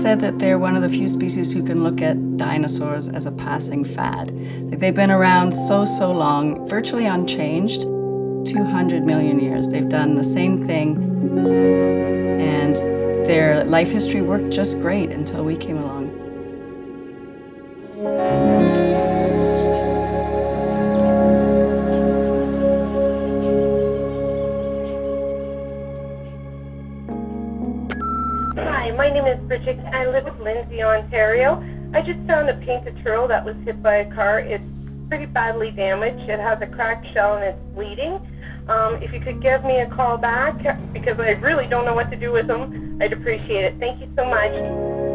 said that they're one of the few species who can look at dinosaurs as a passing fad. Like they've been around so, so long, virtually unchanged, 200 million years. They've done the same thing, and their life history worked just great until we came along. My name is Bridget. I live in Lindsay, Ontario. I just found a painted turtle that was hit by a car. It's pretty badly damaged. It has a cracked shell and it's bleeding. Um, if you could give me a call back, because I really don't know what to do with them, I'd appreciate it. Thank you so much.